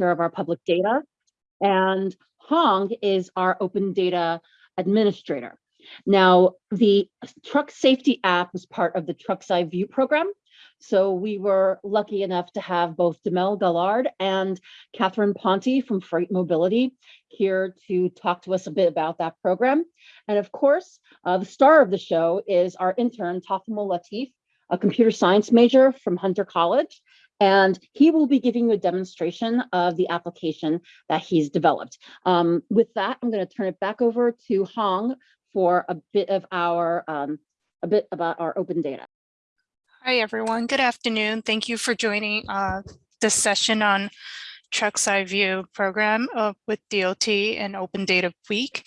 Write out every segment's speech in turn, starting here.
of our public data, and Hong is our open data administrator. Now, the truck safety app was part of the Truck's Eye View program. So we were lucky enough to have both Demel Gallard and Catherine Ponte from Freight Mobility here to talk to us a bit about that program. And of course, uh, the star of the show is our intern, Tafamul Latif, a computer science major from Hunter College. And he will be giving you a demonstration of the application that he's developed. Um, with that, I'm going to turn it back over to Hong for a bit of our, um, a bit about our open data. Hi, everyone. Good afternoon. Thank you for joining uh, this session on Truck's Eye View program uh, with DOT and Open Data Week.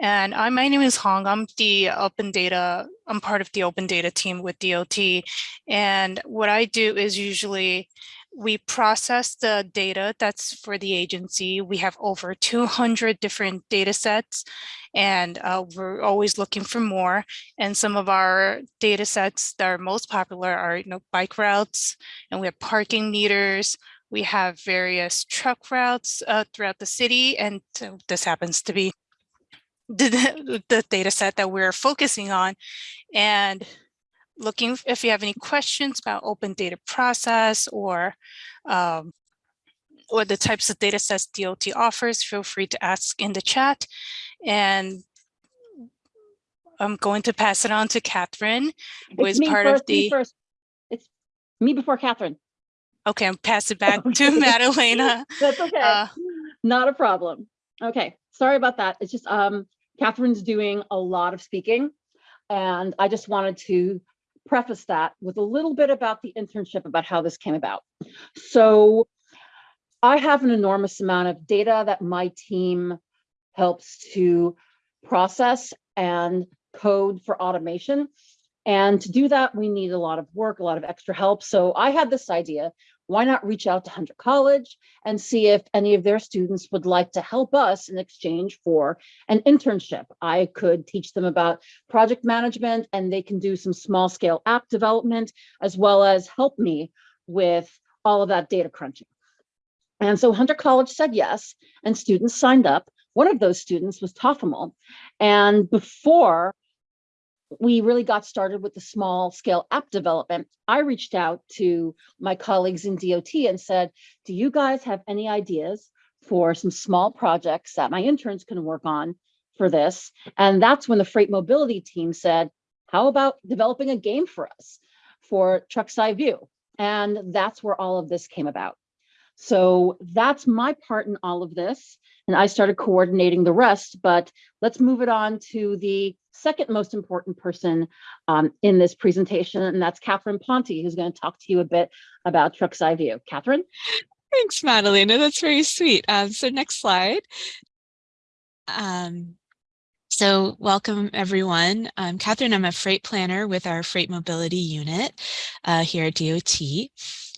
And I, my name is Hong. I'm the Open Data, I'm part of the Open Data team with DOT. And what I do is usually we process the data that's for the agency. We have over 200 different data sets and uh, we're always looking for more. And some of our data sets that are most popular are you know, bike routes and we have parking meters. We have various truck routes uh, throughout the city. And so this happens to be the, the data set that we're focusing on. And looking if you have any questions about open data process or um, or the types of data sets DOT offers, feel free to ask in the chat. And I'm going to pass it on to Catherine, who It's is part first, of the, first. It's me before Catherine. Okay, I'm pass it back to Madalena. That's okay. Uh, Not a problem. Okay, sorry about that. It's just um Catherine's doing a lot of speaking. And I just wanted to preface that with a little bit about the internship, about how this came about. So I have an enormous amount of data that my team helps to process and code for automation. And to do that, we need a lot of work, a lot of extra help. So I had this idea, why not reach out to Hunter College and see if any of their students would like to help us in exchange for an internship. I could teach them about project management and they can do some small scale app development as well as help me with all of that data crunching. And so Hunter College said yes, and students signed up. One of those students was Tofamel. And before we really got started with the small scale app development, I reached out to my colleagues in DOT and said, do you guys have any ideas for some small projects that my interns can work on for this? And that's when the freight mobility team said, how about developing a game for us for Truck's Eye View? And that's where all of this came about. So that's my part in all of this. And I started coordinating the rest, but let's move it on to the second most important person um, in this presentation, and that's Catherine Ponte, who's going to talk to you a bit about Truck's Eye View. Catherine? Thanks, Madalena. That's very sweet. Um, so next slide. Um, so welcome everyone. I'm Catherine. I'm a freight planner with our freight mobility unit uh, here at DOT.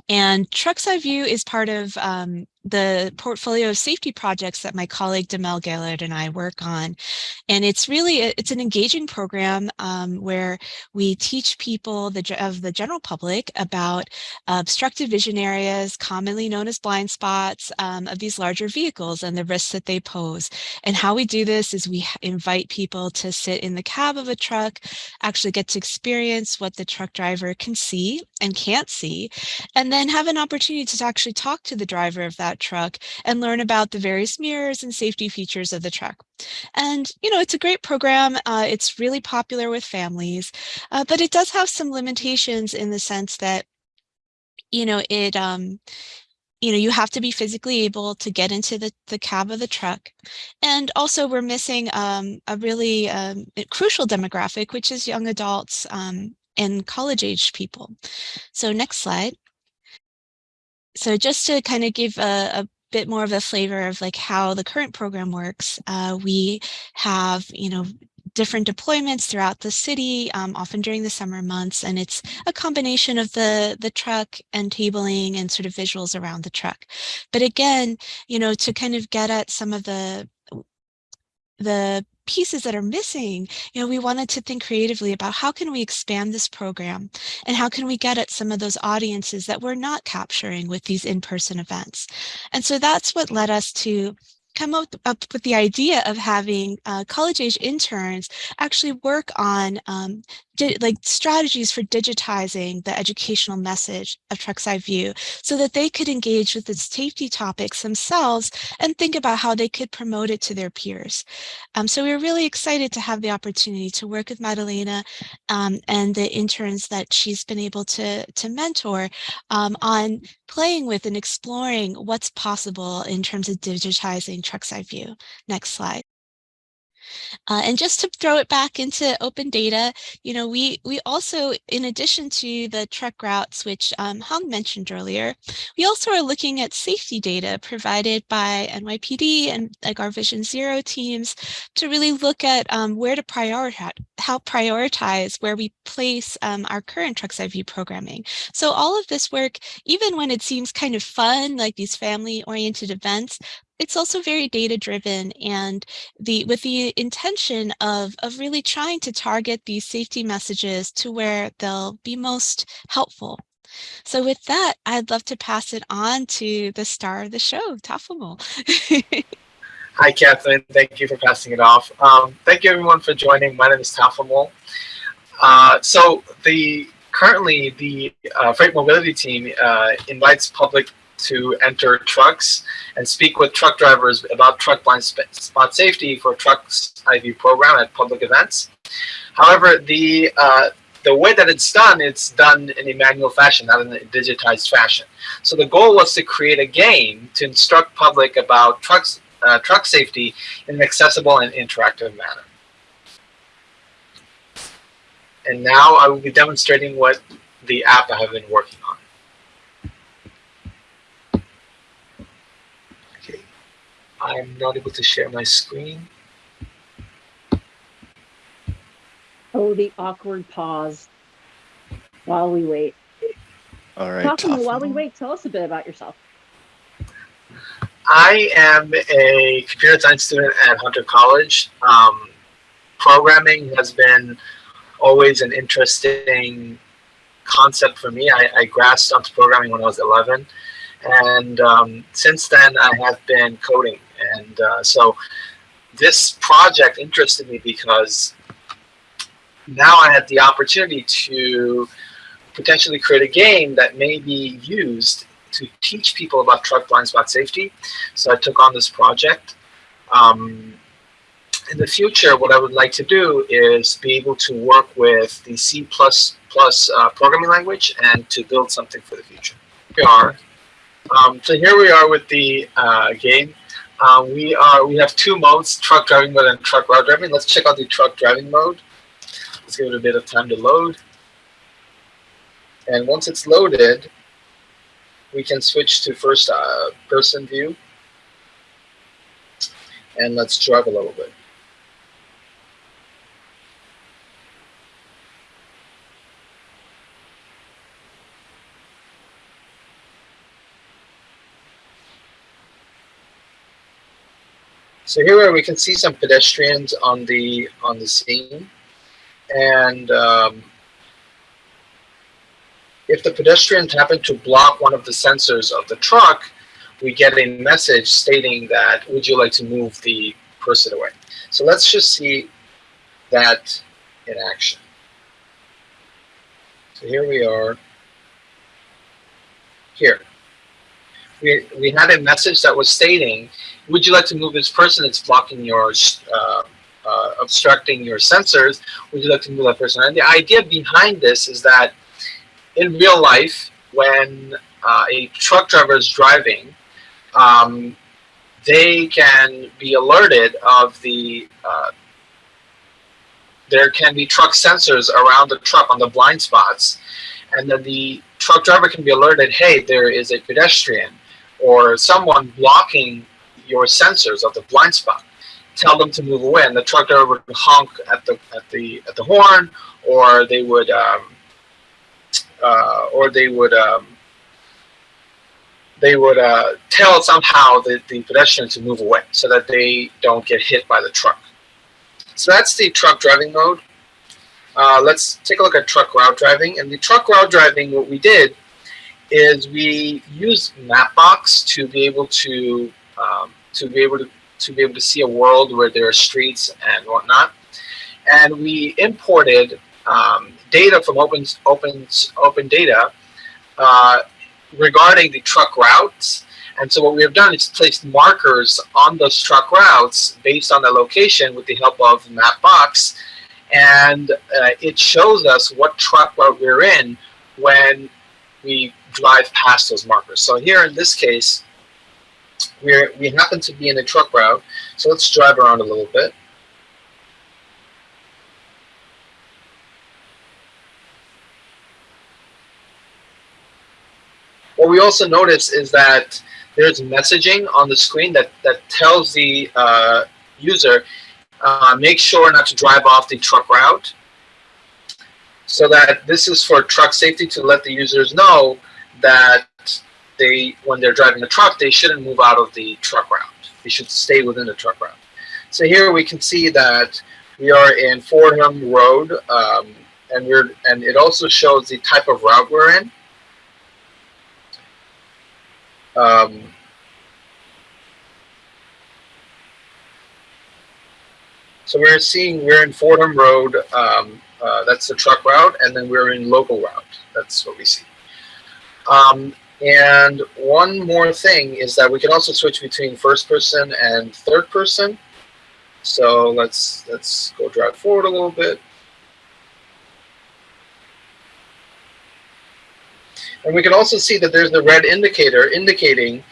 And Truck's Eye View is part of um, the portfolio of safety projects that my colleague Demel Gallard and I work on. And it's really, a, it's an engaging program um, where we teach people the, of the general public about obstructed vision areas, commonly known as blind spots um, of these larger vehicles and the risks that they pose. And how we do this is we invite people to sit in the cab of a truck, actually get to experience what the truck driver can see and can't see, and then have an opportunity to actually talk to the driver of that truck and learn about the various mirrors and safety features of the truck. And, you know, it's a great program. Uh, it's really popular with families, uh, but it does have some limitations in the sense that, you know, it, um, you know, you have to be physically able to get into the, the cab of the truck. And also we're missing um, a really um, crucial demographic, which is young adults um, and college age people. So next slide. So just to kind of give a, a bit more of a flavor of like how the current program works, uh, we have, you know, different deployments throughout the city, um, often during the summer months, and it's a combination of the, the truck and tabling and sort of visuals around the truck. But again, you know, to kind of get at some of the, the pieces that are missing, you know, we wanted to think creatively about how can we expand this program and how can we get at some of those audiences that we're not capturing with these in-person events. And so that's what led us to come up, up with the idea of having uh, college age interns actually work on um, like strategies for digitizing the educational message of Truck's Eye View so that they could engage with the safety topics themselves and think about how they could promote it to their peers. Um, so we are really excited to have the opportunity to work with Madalena um, and the interns that she's been able to, to mentor um, on playing with and exploring what's possible in terms of digitizing Truck's Eye View. Next slide. Uh, and just to throw it back into open data, you know, we we also, in addition to the truck routes, which um, Hong mentioned earlier, we also are looking at safety data provided by NYPD and like our Vision Zero teams to really look at um, where to prioritize, how prioritize where we place um, our current Truck's Eye View programming. So all of this work, even when it seems kind of fun, like these family oriented events, it's also very data driven and the with the intention of, of really trying to target these safety messages to where they'll be most helpful. So with that, I'd love to pass it on to the star of the show, Tafamol. Hi, Kathleen. Thank you for passing it off. Um, thank you, everyone, for joining. My name is Tafamol. Uh, so the currently the uh, freight mobility team uh, invites public to enter trucks and speak with truck drivers about truck blind spot safety for trucks IV program at public events. However, the uh, the way that it's done, it's done in a manual fashion, not in a digitized fashion. So the goal was to create a game to instruct public about trucks, uh, truck safety in an accessible and interactive manner. And now I will be demonstrating what the app I have been working on. I'm not able to share my screen. Oh, the awkward pause while we wait. All right. Talk to me while we wait. Tell us a bit about yourself. I am a computer science student at Hunter College. Um, programming has been always an interesting concept for me. I, I grasped onto programming when I was 11. And um, since then, I have been coding. And uh, so this project interested me because now I had the opportunity to potentially create a game that may be used to teach people about truck blind spot safety. So I took on this project. Um, in the future, what I would like to do is be able to work with the C++ uh, programming language and to build something for the future. Here we are. Um, so here we are with the uh, game. Uh, we are we have two modes: truck driving mode and truck route driving. Let's check out the truck driving mode. Let's give it a bit of time to load. And once it's loaded, we can switch to first uh, person view. And let's drive a little bit. So here we can see some pedestrians on the on the scene, and um, if the pedestrians happen to block one of the sensors of the truck, we get a message stating that would you like to move the person away. So let's just see that in action. So here we are. Here. We, we had a message that was stating would you like to move this person that's blocking your, uh, uh, obstructing your sensors? Would you like to move that person? And the idea behind this is that in real life, when uh, a truck driver is driving, um, they can be alerted of the, uh, there can be truck sensors around the truck on the blind spots. And then the truck driver can be alerted, hey, there is a pedestrian or someone blocking your sensors of the blind spot. Tell them to move away, and the truck driver would honk at the at the at the horn, or they would um, uh, or they would um, they would uh, tell somehow the, the pedestrian to move away so that they don't get hit by the truck. So that's the truck driving mode. Uh, let's take a look at truck route driving. And the truck route driving, what we did is we used Mapbox to be able to um, to be able to to be able to see a world where there are streets and whatnot. And we imported um, data from Open Open Open Data uh, regarding the truck routes. And so what we have done is placed markers on those truck routes based on the location with the help of Mapbox. And uh, it shows us what truck route we're in when we drive past those markers. So here in this case, we're, we happen to be in a truck route. So let's drive around a little bit. What we also notice is that there's messaging on the screen that, that tells the uh, user, uh, make sure not to drive off the truck route. So that this is for truck safety to let the users know that they, when they're driving a truck, they shouldn't move out of the truck route. They should stay within the truck route. So here we can see that we are in Fordham Road, um, and we're and it also shows the type of route we're in. Um, so we're seeing we're in Fordham Road. Um, uh, that's the truck route, and then we're in local route. That's what we see. Um, and one more thing is that we can also switch between first person and third person. So let's let's go drive forward a little bit. And we can also see that there's the red indicator indicating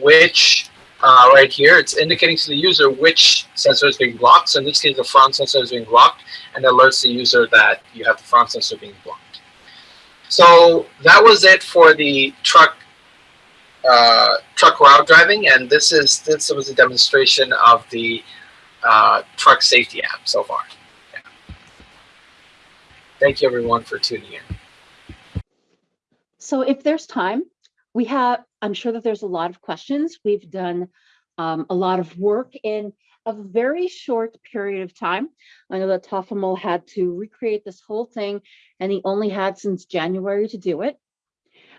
which, uh, right here, it's indicating to the user which sensor is being blocked. So in this case, the front sensor is being blocked and alerts the user that you have the front sensor being blocked. So that was it for the truck uh, truck route driving, and this is this was a demonstration of the uh, truck safety app so far. Yeah. Thank you everyone for tuning in. So if there's time, we have, I'm sure that there's a lot of questions. We've done um, a lot of work in a very short period of time. I know that Tofamol had to recreate this whole thing and he only had since January to do it.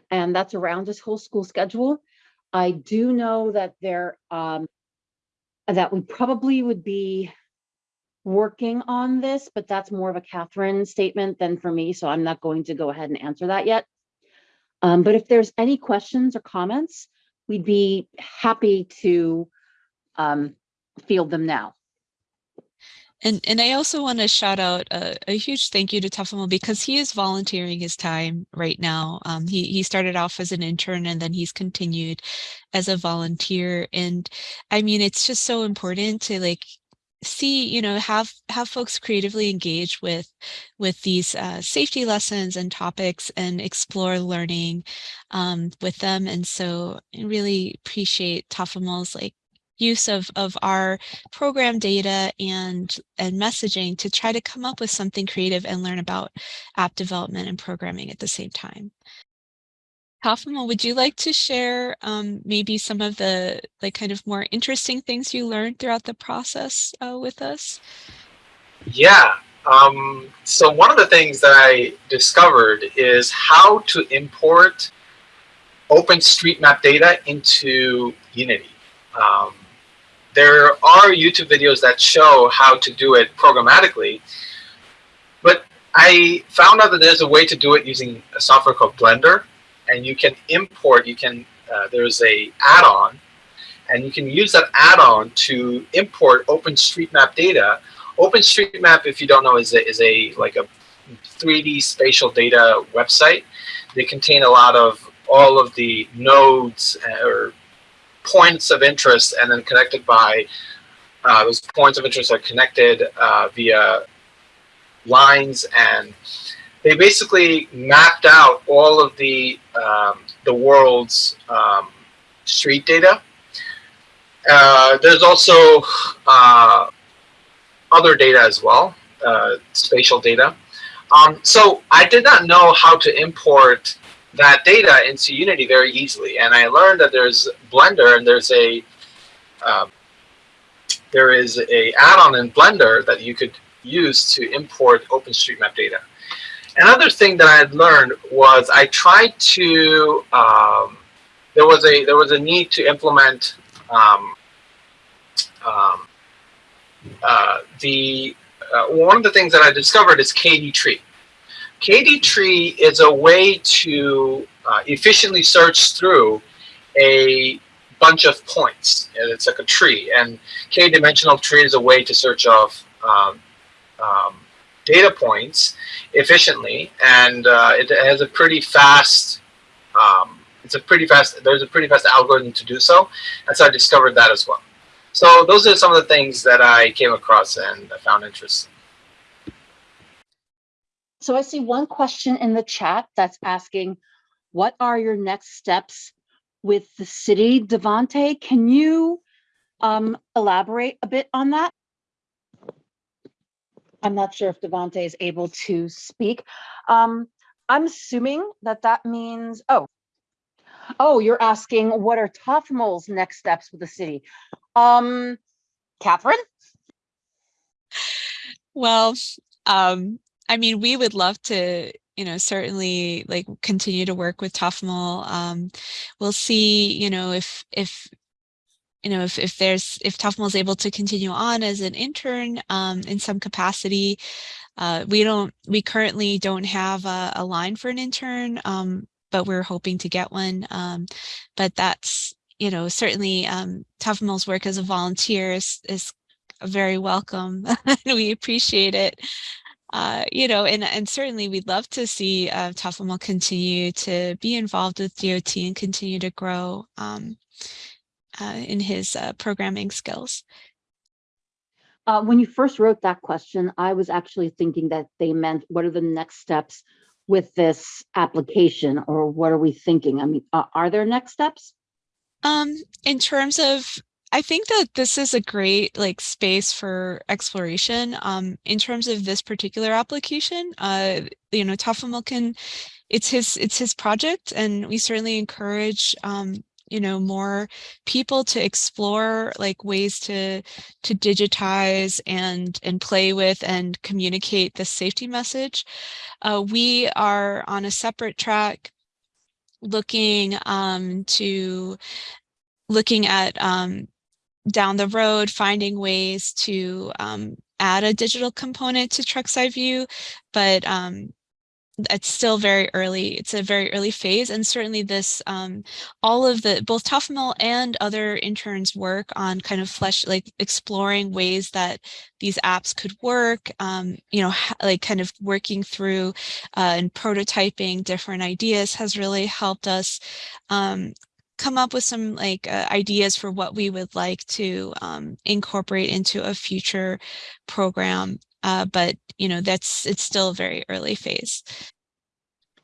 And that's around his whole school schedule. I do know that there, um, that we probably would be working on this, but that's more of a Catherine statement than for me. So I'm not going to go ahead and answer that yet. Um, but if there's any questions or comments, we'd be happy to um, field them now. And, and I also want to shout out a, a huge thank you to Tufamo because he is volunteering his time right now. Um, he, he started off as an intern and then he's continued as a volunteer. And I mean, it's just so important to like see, you know, have have folks creatively engage with with these uh, safety lessons and topics and explore learning um, with them. And so I really appreciate Tafamol's like use of, of our program data and, and messaging to try to come up with something creative and learn about app development and programming at the same time. Kaufman, would you like to share um, maybe some of the like kind of more interesting things you learned throughout the process uh, with us? Yeah. Um, so one of the things that I discovered is how to import OpenStreetMap data into Unity. Um, there are YouTube videos that show how to do it programmatically, but I found out that there's a way to do it using a software called Blender, and you can import, you can, uh, there's a add-on, and you can use that add-on to import OpenStreetMap data. OpenStreetMap, if you don't know, is a, is a like a 3D spatial data website. They contain a lot of all of the nodes uh, or points of interest and then connected by uh, those points of interest are connected uh, via lines and they basically mapped out all of the um, the world's um, street data. Uh, there's also uh, other data as well, uh, spatial data. Um, so I did not know how to import that data into Unity very easily. And I learned that there's Blender and there's a um, there is a add-on in Blender that you could use to import OpenStreetMap data. Another thing that I had learned was I tried to um, there was a there was a need to implement um, um, uh, the uh, one of the things that I discovered is KD tree. KD tree is a way to uh, efficiently search through a bunch of points. And it's like a tree, and k-dimensional tree is a way to search of um, um, data points efficiently, and uh, it has a pretty fast. Um, it's a pretty fast. There's a pretty fast algorithm to do so, and so I discovered that as well. So those are some of the things that I came across and I found interesting. So I see one question in the chat that's asking, what are your next steps with the city? Devante, can you um, elaborate a bit on that? I'm not sure if Devante is able to speak. Um, I'm assuming that that means, oh, oh, you're asking what are TOFML's next steps with the city? Um, Catherine? Well, um, I mean, we would love to, you know, certainly like continue to work with TOFML. Um, we'll see, you know, if if you know, if, if there's if TOFML is able to continue on as an intern um, in some capacity, uh, we don't we currently don't have a, a line for an intern, um, but we're hoping to get one. Um, but that's you know certainly um, TOFML's work as a volunteer is, is very welcome. And we appreciate it. Uh, you know, and, and certainly we'd love to see uh, continue to be involved with DOT and continue to grow um, uh, in his uh, programming skills. Uh, when you first wrote that question, I was actually thinking that they meant what are the next steps with this application or what are we thinking? I mean, uh, are there next steps? Um, in terms of, I think that this is a great like space for exploration. Um, in terms of this particular application, uh, you know, TOFML can, it's his, it's his project and we certainly encourage um, you know more people to explore like ways to to digitize and and play with and communicate the safety message uh, we are on a separate track looking um, to looking at um, down the road finding ways to um, add a digital component to Truck's Eye View, but um, it's still very early. It's a very early phase. And certainly this, um, all of the, both TOFML and other interns work on kind of flesh, like exploring ways that these apps could work, um, you know, like kind of working through uh, and prototyping different ideas has really helped us um, come up with some like uh, ideas for what we would like to um, incorporate into a future program uh, but you know, that's it's still a very early phase.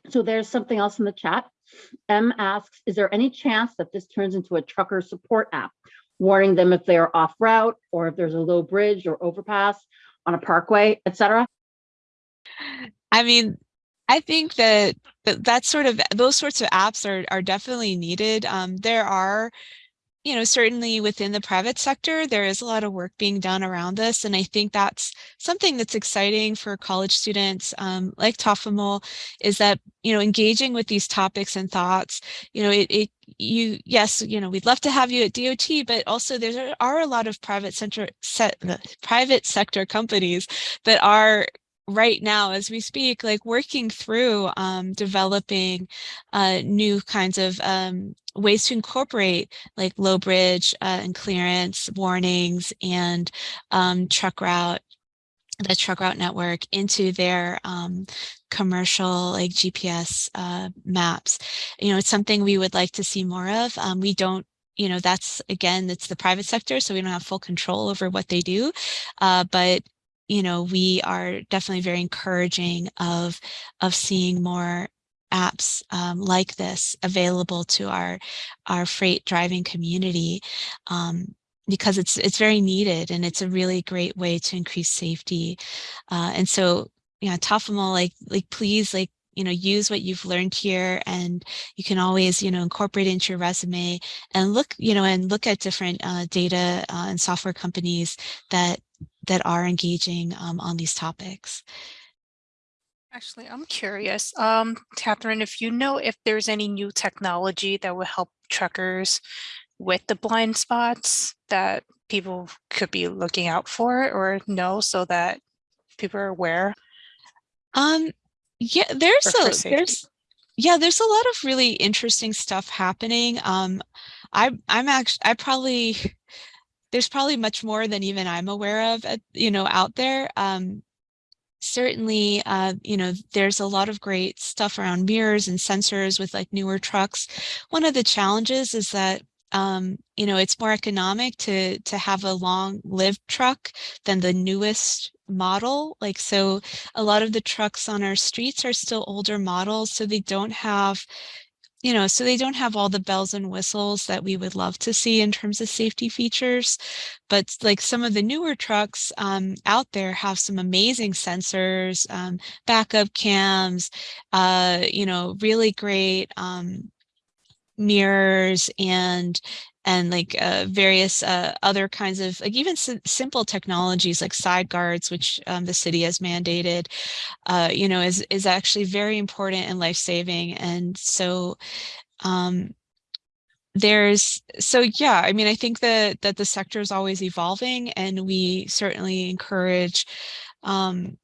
So there's something else in the chat. M asks, is there any chance that this turns into a trucker support app, warning them if they are off route or if there's a low bridge or overpass on a parkway, etc.? I mean, I think that, that sort of those sorts of apps are are definitely needed. Um, there are you know, certainly within the private sector, there is a lot of work being done around this. And I think that's something that's exciting for college students um, like TOFML is that, you know, engaging with these topics and thoughts, you know, it, it you, yes, you know, we'd love to have you at DOT, but also there are a lot of private center set private sector companies that are right now as we speak, like working through um, developing uh, new kinds of um, ways to incorporate like low bridge uh, and clearance warnings and um, truck route the truck route network into their um, commercial like GPS uh, maps. You know, it's something we would like to see more of. Um, we don't you know, that's again, it's the private sector, so we don't have full control over what they do. Uh, but you know, we are definitely very encouraging of, of seeing more apps um, like this available to our, our freight driving community um, because it's, it's very needed and it's a really great way to increase safety. Uh, and so, you know, TOFML, like, like, please, like, you know, use what you've learned here and you can always, you know, incorporate into your resume and look, you know, and look at different uh, data uh, and software companies that that are engaging um, on these topics. Actually, I'm curious, um, Catherine, if you know if there's any new technology that will help truckers with the blind spots that people could be looking out for or know so that people are aware. Um, yeah, there's a there's yeah, there's a lot of really interesting stuff happening. Um, I I'm actually I probably there's probably much more than even I'm aware of, you know, out there. Um, certainly, uh, you know, there's a lot of great stuff around mirrors and sensors with like newer trucks. One of the challenges is that um, you know, it's more economic to to have a long lived truck than the newest model. Like, so a lot of the trucks on our streets are still older models, so they don't have, you know, so they don't have all the bells and whistles that we would love to see in terms of safety features. But like some of the newer trucks um, out there have some amazing sensors, um, backup cams, uh, you know, really great um, mirrors and and like uh, various uh, other kinds of like even si simple technologies like side guards, which um, the city has mandated, uh, you know, is is actually very important and life saving. And so um, there's so yeah, I mean, I think that that the sector is always evolving, and we certainly encourage um,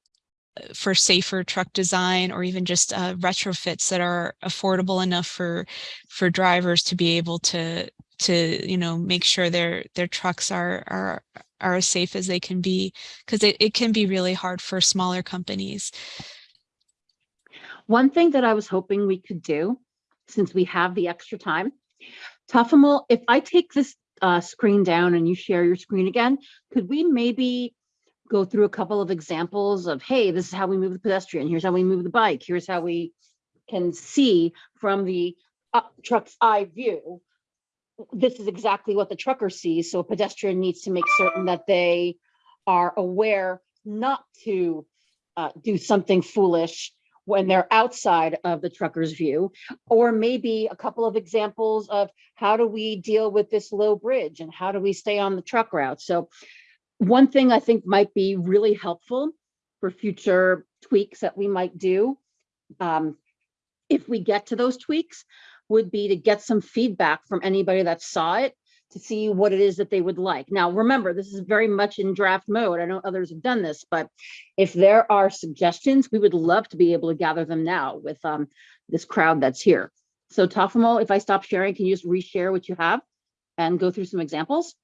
for safer truck design or even just uh, retrofits that are affordable enough for for drivers to be able to to you know make sure their their trucks are are are as safe as they can be because it, it can be really hard for smaller companies One thing that I was hoping we could do, since we have the extra time, Tuffamal, if I take this uh, screen down and you share your screen again, could we maybe go through a couple of examples of, hey, this is how we move the pedestrian, here's how we move the bike, here's how we can see from the uh, truck's eye view. This is exactly what the trucker sees, so a pedestrian needs to make certain that they are aware not to uh, do something foolish when they're outside of the trucker's view, or maybe a couple of examples of how do we deal with this low bridge and how do we stay on the truck route? So one thing I think might be really helpful for future tweaks that we might do, um, if we get to those tweaks, would be to get some feedback from anybody that saw it to see what it is that they would like. Now, remember, this is very much in draft mode. I know others have done this, but if there are suggestions, we would love to be able to gather them now with um, this crowd that's here. So Tafamo, if I stop sharing, can you just reshare what you have and go through some examples?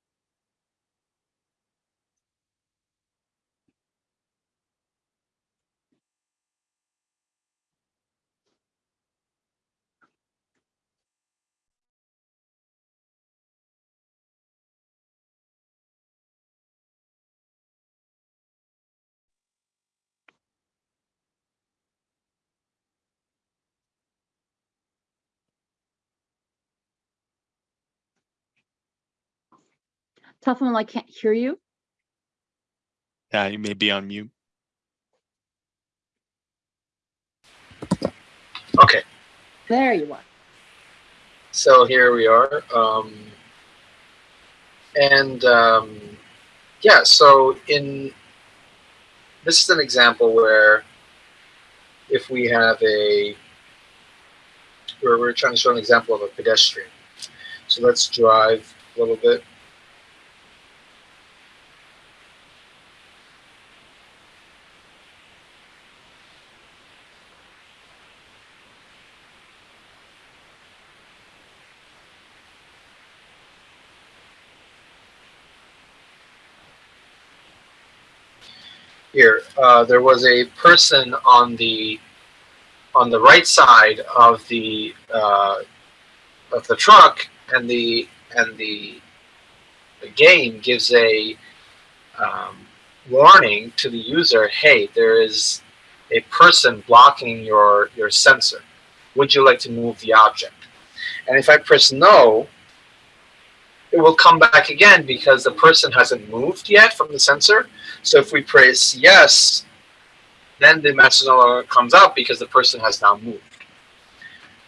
Tafamo, I can't hear you. Yeah, you may be on mute. Okay, There you are. so here we are. Um, and um, yeah, so in this is an example where if we have a where we're trying to show an example of a pedestrian. So let's drive a little bit. Here. Uh, there was a person on the on the right side of the uh, of the truck, and the and the, the game gives a um, warning to the user: "Hey, there is a person blocking your your sensor. Would you like to move the object?" And if I press no, it will come back again because the person hasn't moved yet from the sensor. So if we press yes, then the message no longer comes out because the person has now moved.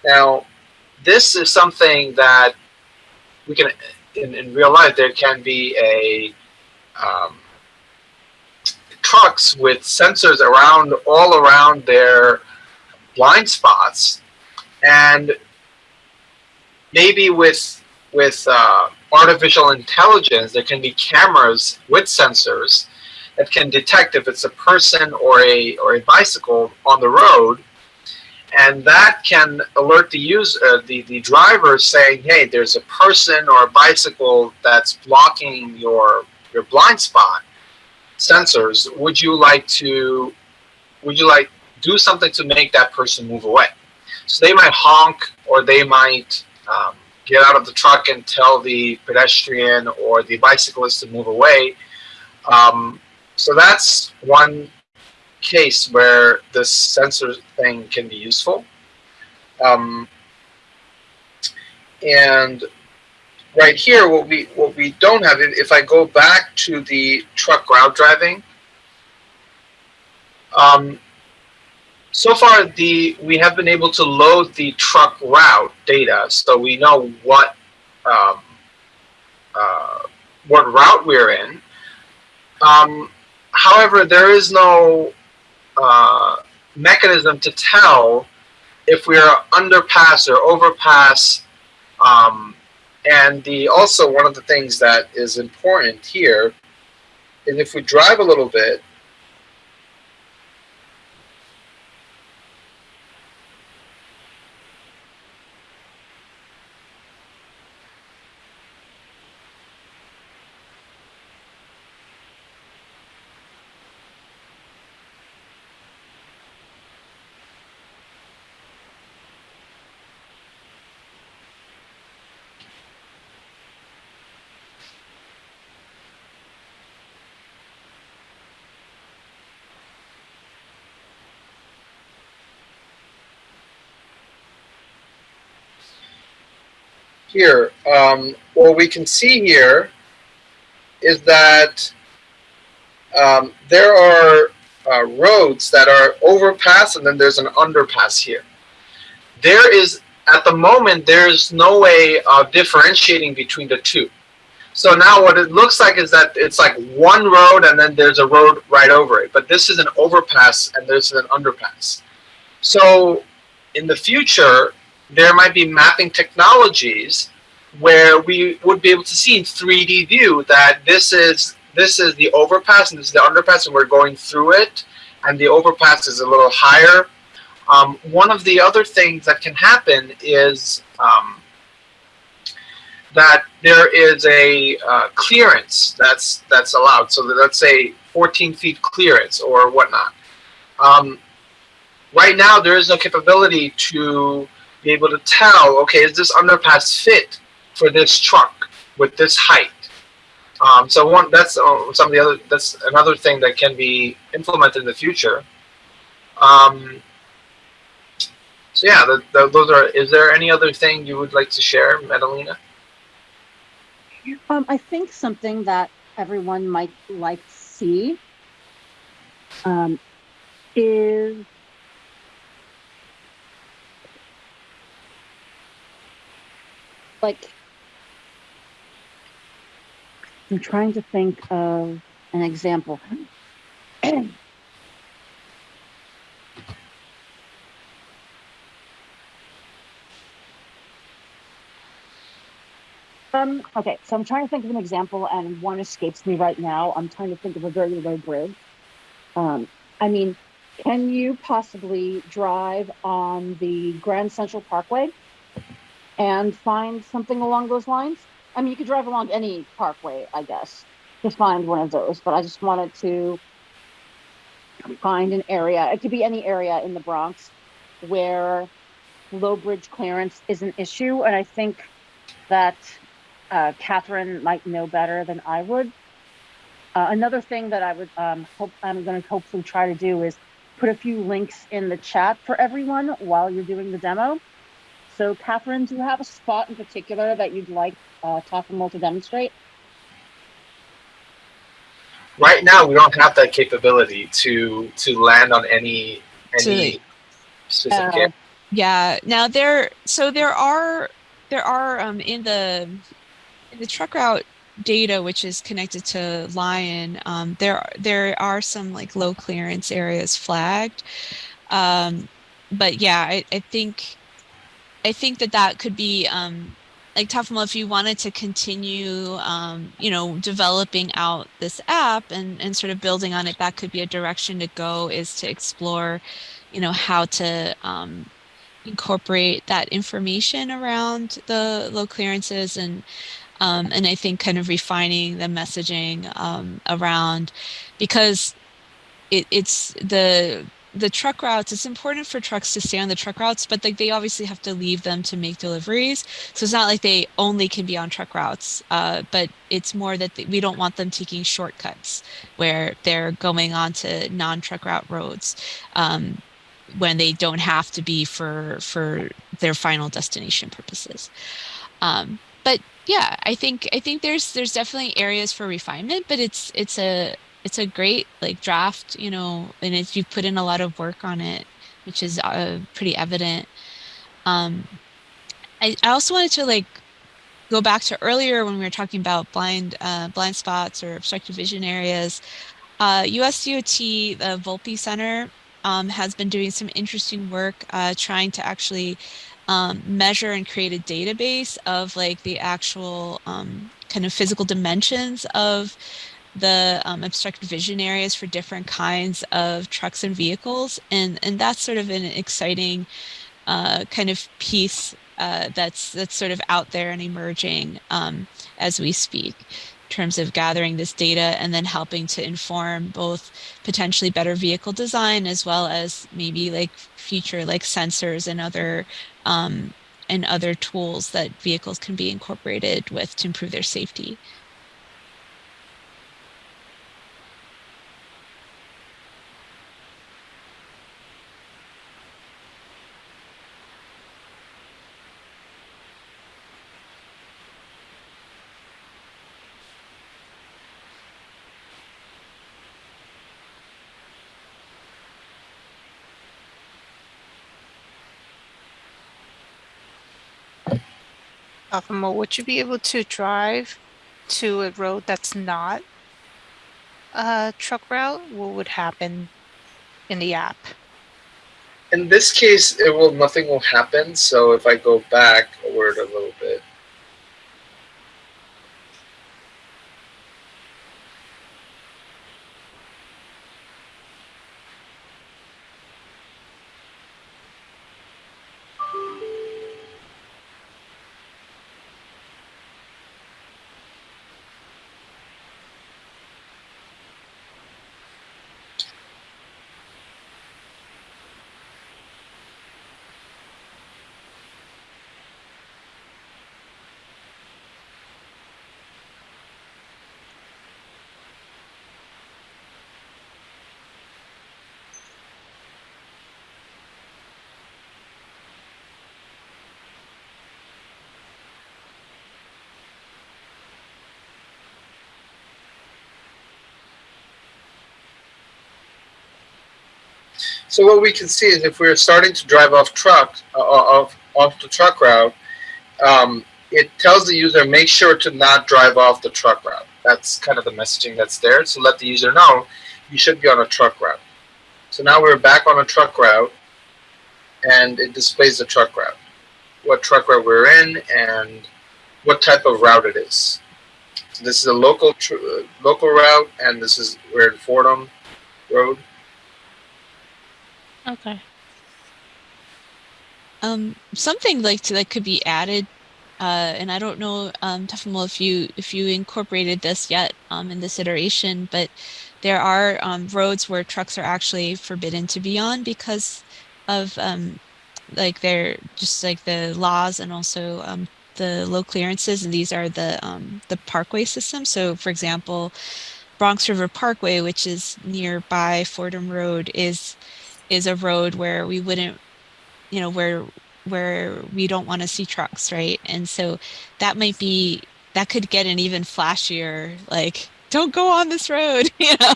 Now, this is something that we can, in, in real life, there can be a um, trucks with sensors around all around their blind spots, and maybe with with uh, artificial intelligence, there can be cameras with sensors that can detect if it's a person or a or a bicycle on the road, and that can alert the user, uh, the the driver, saying, "Hey, there's a person or a bicycle that's blocking your your blind spot sensors. Would you like to? Would you like do something to make that person move away?" So they might honk, or they might um, get out of the truck and tell the pedestrian or the bicyclist to move away. Um, so that's one case where this sensor thing can be useful. Um, and right here, what we what we don't have, if I go back to the truck route driving, um, so far the we have been able to load the truck route data, so we know what um, uh, what route we're in. Um, however, there is no uh, mechanism to tell if we are underpass or overpass. Um, and the also one of the things that is important here is if we drive a little bit, here, um, what we can see here is that um, there are uh, roads that are overpass and then there's an underpass here. There is, at the moment, there's no way of differentiating between the two. So now what it looks like is that it's like one road and then there's a road right over it. But this is an overpass and there's an underpass. So in the future, there might be mapping technologies where we would be able to see in 3D view that this is this is the overpass and this is the underpass and we're going through it and the overpass is a little higher. Um, one of the other things that can happen is um, that there is a uh, clearance that's that's allowed. So that, let's say 14 feet clearance or whatnot. Um, right now, there is no capability to be able to tell, okay, is this underpass fit for this truck with this height? Um, so one, that's uh, some of the other, that's another thing that can be implemented in the future. Um, so yeah, the, the, those are, is there any other thing you would like to share, Madalena? Um, I think something that everyone might like to see um, is like I'm trying to think of an example. Um, okay, so I'm trying to think of an example and one escapes me right now. I'm trying to think of a very low bridge. Um, I mean, can you possibly drive on the Grand Central Parkway and find something along those lines? I mean, you could drive along any parkway, I guess, to find one of those, but I just wanted to find an area. It could be any area in the Bronx where low bridge clearance is an issue. And I think that uh, Catherine might know better than I would. Uh, another thing that I would um, hope I'm going to hopefully try to do is put a few links in the chat for everyone while you're doing the demo. So, Catherine, do you have a spot in particular that you'd like uh, Takamul to demonstrate? right now we don't have that capability to to land on any any Absolutely. specific Uh. Yeah. Now there, so there are there are um, in the in the truck route data, which is connected to LION. Um, there there are some like low clearance areas flagged, um, but yeah, I, I think I think that that could be um, like Tafamo, if you wanted to continue, um, you know, developing out this app and and sort of building on it, that could be a direction to go. Is to explore, you know, how to um, incorporate that information around the low clearances and um, and I think kind of refining the messaging um, around because it, it's the the truck routes it's important for trucks to stay on the truck routes but like they obviously have to leave them to make deliveries so it's not like they only can be on truck routes uh, but it's more that they, we don't want them taking shortcuts where they're going onto non-truck route roads um, when they don't have to be for for their final destination purposes. Um, but yeah, I think I think there's there's definitely areas for refinement, but it's it's a it's a great like draft, you know, and it's you've put in a lot of work on it, which is uh, pretty evident. Um, I, I also wanted to like go back to earlier when we were talking about blind uh, blind spots or obstructive vision areas. Uh, USDOT, the Volpe Center, um, has been doing some interesting work uh, trying to actually um, measure and create a database of like the actual um, kind of physical dimensions of the um, vision areas for different kinds of trucks and vehicles. And, and that's sort of an exciting uh, kind of piece uh, that's, that's sort of out there and emerging um, as we speak in terms of gathering this data and then helping to inform both potentially better vehicle design as well as maybe like future like sensors and other um, and other tools that vehicles can be incorporated with to improve their safety. Would you be able to drive to a road that's not a truck route? What would happen in the app? In this case, it will nothing will happen. So if I go back a word a little So what we can see is if we're starting to drive off truck, uh, off off the truck route, um, it tells the user make sure to not drive off the truck route. That's kind of the messaging that's there. So let the user know you should be on a truck route. So now we're back on a truck route, and it displays the truck route, what truck route we're in, and what type of route it is. So this is a local uh, local route, and this is we're in Fordham Road. Okay. Um, something like that could be added, uh, and I don't know, um, if you if you incorporated this yet um, in this iteration, but there are um, roads where trucks are actually forbidden to be on because of um, like they're just like the laws and also um, the low clearances, and these are the um, the parkway system. So, for example, Bronx River Parkway, which is nearby Fordham Road, is is a road where we wouldn't you know where where we don't want to see trucks right and so that might be that could get an even flashier like don't go on this road, you know?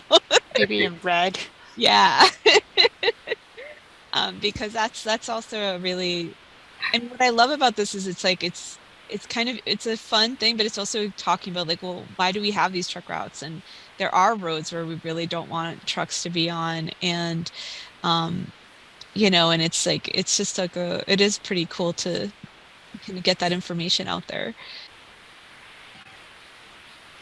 Maybe in red. Yeah. um, because that's that's also a really and what I love about this is it's like it's it's kind of it's a fun thing, but it's also talking about like, well, why do we have these truck routes? And there are roads where we really don't want trucks to be on and um you know, and it's like it's just like a it is pretty cool to kind of get that information out there.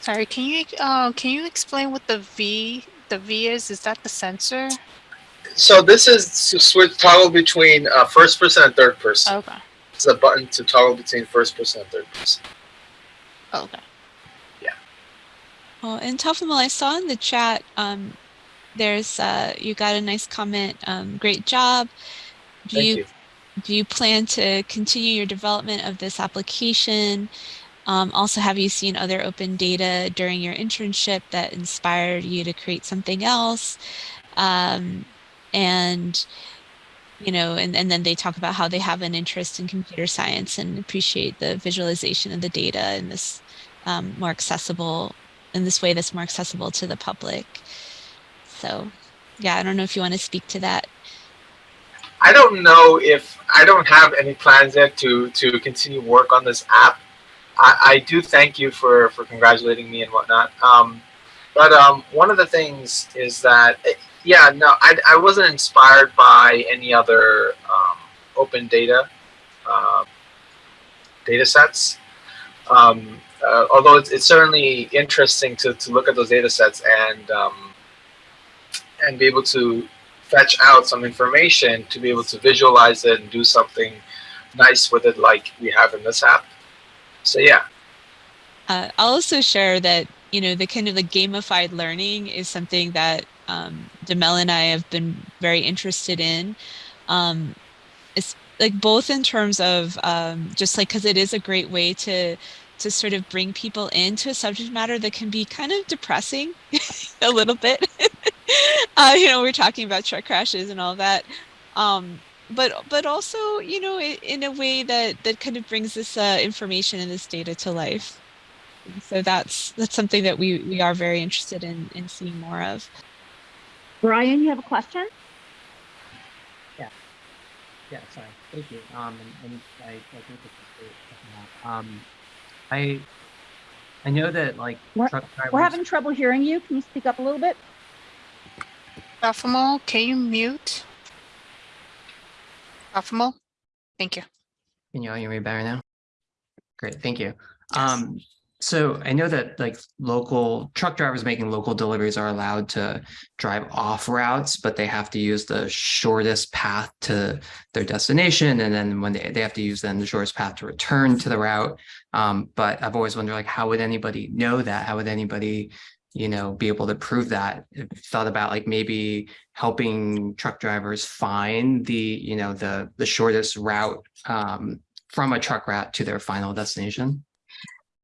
Sorry, can you uh, can you explain what the V the V is? Is that the sensor? So this is to switch toggle between uh, first person and third person. Okay. It's a button to toggle between first person and third person. Okay. Yeah. Well, and Tafamel, I saw in the chat, um, there's uh, you got a nice comment. Um, great job. Do Thank you, you. do you plan to continue your development of this application? Um, also, have you seen other open data during your internship that inspired you to create something else? Um, and you know, and, and then they talk about how they have an interest in computer science and appreciate the visualization of the data in this um, more accessible in this way that's more accessible to the public. So yeah, I don't know if you want to speak to that. I don't know if I don't have any plans yet to to continue work on this app. I, I do thank you for for congratulating me and whatnot. Um, but um, one of the things is that yeah, no, I, I wasn't inspired by any other um, open data uh, data sets. Um, uh, although it's, it's certainly interesting to, to look at those data sets and um, and be able to fetch out some information to be able to visualize it and do something nice with it like we have in this app. So yeah, Uh, I'll also share that, you know, the kind of the gamified learning is something that um, Demel and I have been very interested in. Um, it's like both in terms of um, just like, cause it is a great way to, to sort of bring people into a subject matter that can be kind of depressing a little bit. uh, you know, we're talking about truck crashes and all that. Um, but but also, you know, i- in a way that that kind of brings this uh, information and this data to life. So that's that's something that we we are very interested in in seeing more of. Brian, you have a question? Yeah, Yeah. sorry. Thank you. Um, and, and I, I think this is great. Um, I, I know that like We're- truck drivers. We're having trouble hearing you. Can you speak up a little bit? Baphomo, can you mute? Baphomo? Thank you. Can you all hear me better now? Great, thank you. Um, so I know that like local truck drivers making local deliveries are allowed to drive off routes, but they have to use the shortest path to their destination. And then when they, they have to use then the shortest path to return to the route. Um, but I've always wondered like, how would anybody know that? How would anybody, you know, be able to prove that? Thought about like maybe helping truck drivers find the, you know, the, the shortest route um, from a truck route to their final destination.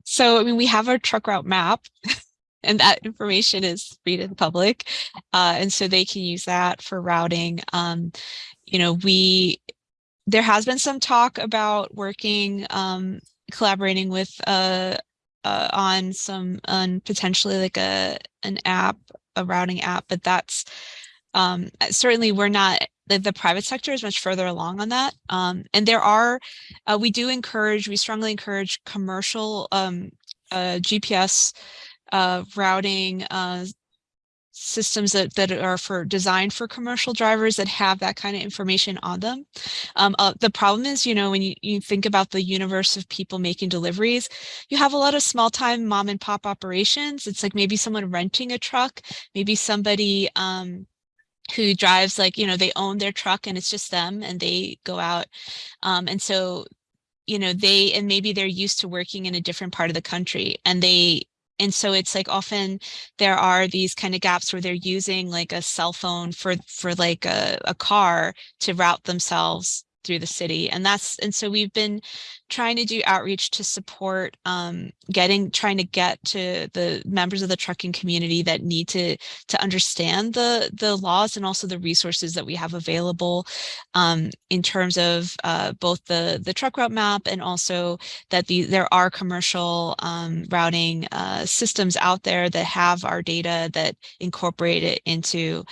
So I mean, we have our truck route map, and that information is free to the public, uh, and so they can use that for routing. Um, you know, we there has been some talk about working, um, collaborating with uh, uh, on some on potentially like a an app, a routing app, but that's um, uh, certainly we're not the, private sector is much further along on that. Um, and there are, uh, we do encourage, we strongly encourage commercial um, uh, GPS uh, routing uh, systems that, that are for designed for commercial drivers that have that kind of information on them. Um, uh, the problem is, you know, when you, you think about the universe of people making deliveries, you have a lot of small time mom and pop operations. It's like maybe someone renting a truck, maybe somebody um, who drives like, you know, they own their truck and it's just them and they go out. Um, and so, you know, they, and maybe they're used to working in a different part of the country and they, and so it's like often there are these kind of gaps where they're using like a cell phone for, for like a, a car to route themselves through the city and that's and so we've been trying to do outreach to support um, getting trying to get to the members of the trucking community that need to to understand the the laws and also the resources that we have available um, in terms of uh, both the the truck route map and also that the there are commercial um, routing uh, systems out there that have our data that incorporate it into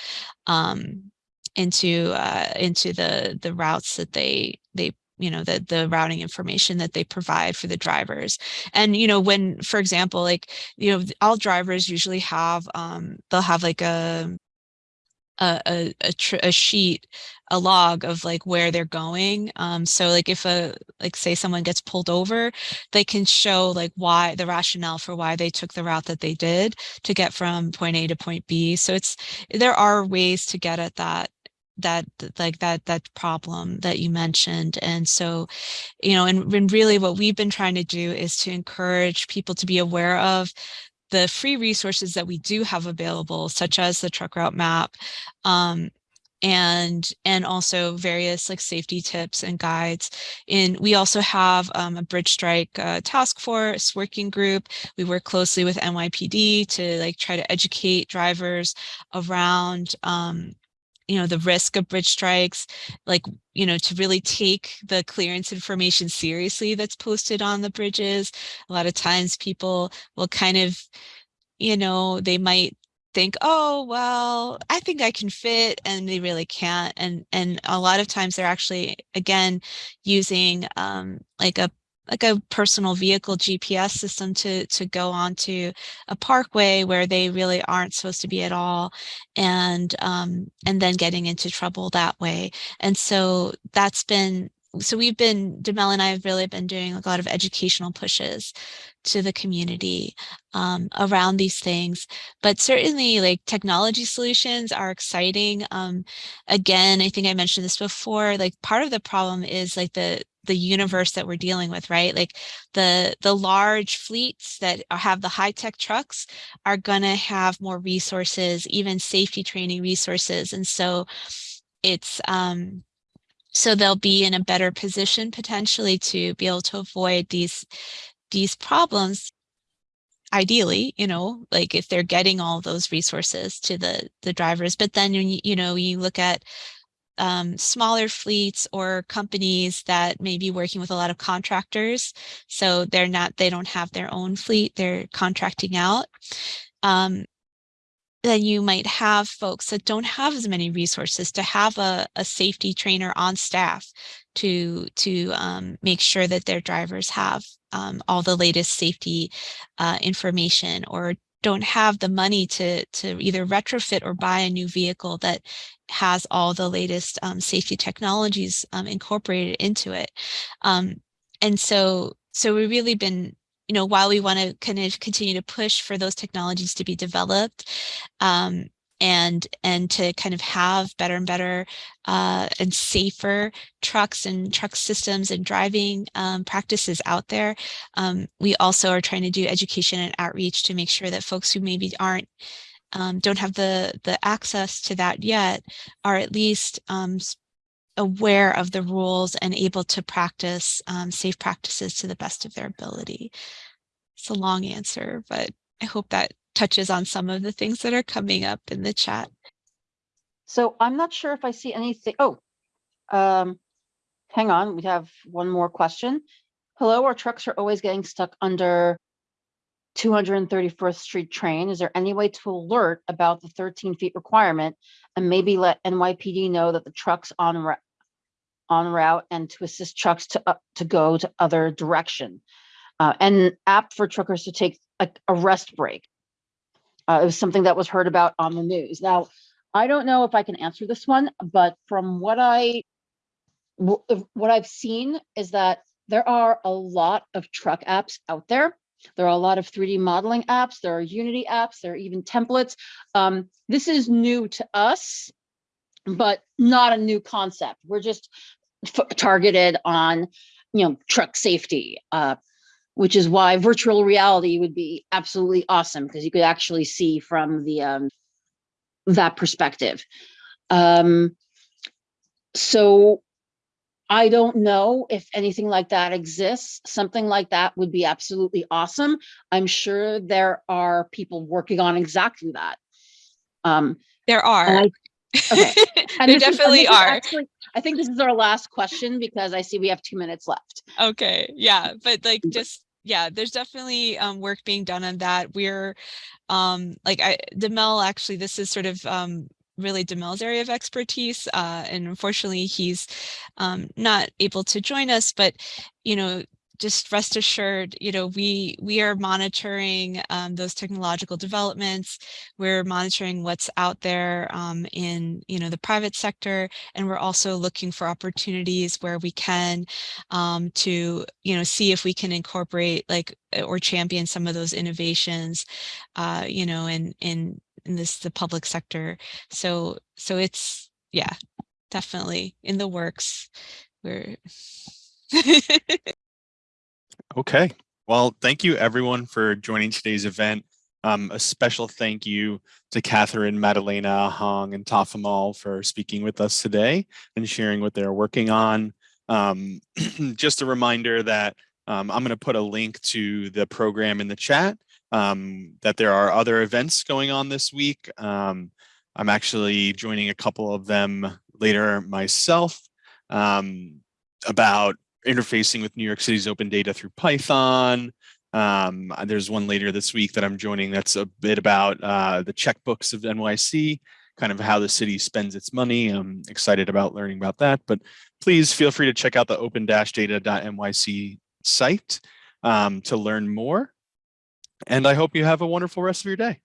um, into uh, into the the routes that they they you know the the routing information that they provide for the drivers. And you know when for example like you know all drivers usually have um they'll have like a a a, a, sheet a log of like where they're going. Um so like if a like say someone gets pulled over they can show like why the rationale for why they took the route that they did to get from point a to point b. So it's there are ways to get at that that like that that problem that you mentioned and so you know and, and really what we've been trying to do is to encourage people to be aware of the free resources that we do have available such as the truck route map um, and and also various like safety tips and guides and we also have um, a bridge strike uh, task force working group. We work closely with nypd to like try to educate drivers around um, you know, the risk of bridge strikes, like, you know, to really take the clearance information seriously that's posted on the bridges. A lot of times people will kind of, you know, they might think, oh, well, I think I can fit and they really can't. And, and a lot of times they're actually, again, using um, like a like a personal vehicle GPS system to to go onto a parkway where they really aren't supposed to be at all, and um, and then getting into trouble that way. And so that's been so we've been Demel and I have really been doing a lot of educational pushes to the community um, around these things. But certainly like technology solutions are exciting. Um, again, I think I mentioned this before, like part of the problem is like the the universe that we're dealing with, right? Like the the large fleets that have the high tech trucks are going to have more resources, even safety training resources, and so it's um, so they'll be in a better position potentially to be able to avoid these these problems ideally you know like if they're getting all those resources to the the drivers but then you, you know you look at um, smaller fleets or companies that may be working with a lot of contractors. So they're not, they don't have their own fleet, they're contracting out. Um, then you might have folks that don't have as many resources to have a, a safety trainer on staff to to um, make sure that their drivers have um, all the latest safety uh, information or don't have the money to to either retrofit or buy a new vehicle that has all the latest um, safety technologies um, incorporated into it. Um, and so, so we've really been, you know, while we want to kind of continue to push for those technologies to be developed, um, and and to kind of have better and better uh, and safer trucks and truck systems and driving um, practices out there. Um, we also are trying to do education and outreach to make sure that folks who maybe aren't um, don't have the the access to that yet are at least um, aware of the rules and able to practice um, safe practices to the best of their ability. It's a long answer, but I hope that touches on some of the things that are coming up in the chat. So I'm not sure if I see anything. Oh, um, hang on. We have one more question. Hello, our trucks are always getting stuck under 231st Street train. Is there any way to alert about the 13 feet requirement and maybe let NYPD know that the truck's on on route and to assist trucks to up to go to other direction? Uh, and app for truckers to take a, a rest break. Uh, it was something that was heard about on the news. Now, I don't know if I can answer this one, but from what I what I've seen is that there are a lot of truck apps out there. There are a lot of 3D modeling apps. There are Unity apps. There are even templates. Um, this is new to us, but not a new concept. We're just targeted on, you know, truck safety, uh, which is why virtual reality would be absolutely awesome because you could actually see from the um, that perspective. Um, so I don't know if anything like that exists. Something like that would be absolutely awesome. I'm sure there are people working on exactly that. Um, There are. I- okay. and There this is- and definitely is are. actually- I think this is our last question because I see we have two minutes left. Okay, yeah, but like just yeah, there's definitely um work being done on that. We're um like I Demel actually this is sort of um really Demel's area of expertise uh and unfortunately he's um not able to join us but you know just rest assured you know we we are monitoring um, those technological developments. We're monitoring what's out there um, in you know the private sector and we're also looking for opportunities where we can um, to you know see if we can incorporate like uh, or champion some of those innovations uh, you know in in in this the public sector. So so it's yeah definitely in the works. We're Okay. Well, thank you everyone for joining today's event. Um, a special thank you to Catherine, Madalena, Hong, and Tafamal for speaking with us today and sharing what they're working on. Um, just a reminder that um, I'm going to put a link to the program in the chat, um, that there are other events going on this week. Um, I'm actually joining a couple of them later myself um, about interfacing with New York City's open data through Python. Um, uh, there's one later this week that I'm joining that's a bit about uh, the checkbooks of NYC, kind of how the city spends its money. I'm excited about learning about that, but please feel free to check out the open-data.nyc site um, to learn more. And I hope you have a wonderful rest of your day.